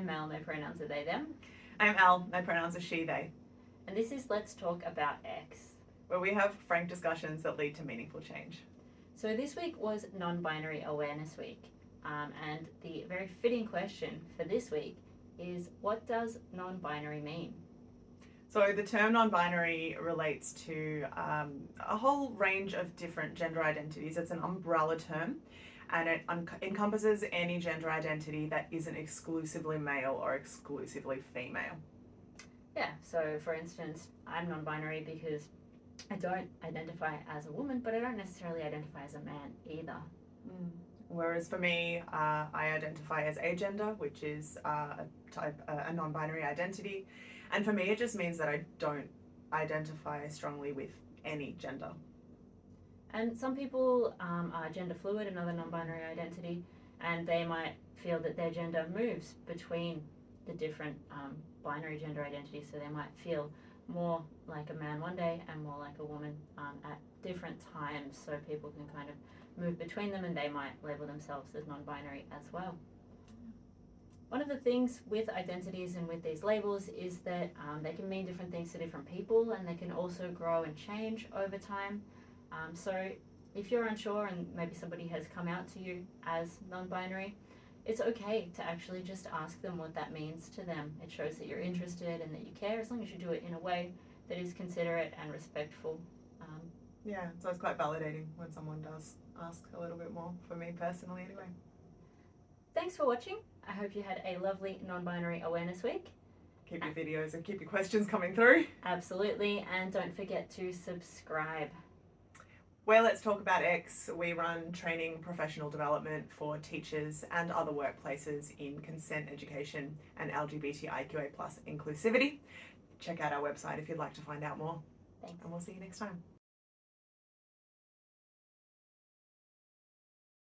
I'm Mel, my pronouns are they, them. I'm Al, my pronouns are she, they, And this is Let's Talk About X. where we have frank discussions that lead to meaningful change. So this week was Non Binary Awareness Week. Um, and the very fitting question for this week is what does non binary mean? So, the term non binary relates to um, a whole range of different gender identities. It's an umbrella term and it encompasses any gender identity that isn't exclusively male or exclusively female. Yeah, so for instance, I'm non binary because I don't identify as a woman, but I don't necessarily identify as a man either. Whereas for me, uh, I identify as agender, which is uh, a type uh, a non-binary identity, and for me, it just means that I don't identify strongly with any gender. And some people um, are gender fluid, another non binary identity, and they might feel that their gender moves between the different um, binary gender identities. So they might feel more like a man one day and more like a woman um, at different times. So people can kind of move between them and they might label themselves as non binary as well. One of the things with identities and with these labels is that um, they can mean different things to different people and they can also grow and change over time. Um, so if you're unsure and maybe somebody has come out to you as non-binary, it's okay to actually just ask them what that means to them. It shows that you're interested and that you care, as long as you do it in a way that is considerate and respectful. Um, Yeah, so it's quite validating when someone does ask a little bit more. For me personally, anyway. thanks for watching. I hope you had a lovely non-binary awareness week. Keep your videos and keep your questions coming through. Absolutely, and don't forget to subscribe. Where Let's Talk About X, we run training professional development for teachers and other workplaces in consent education and LGBTIQA plus inclusivity. Check out our website if you'd like to find out more. Thanks. And we'll see you next time.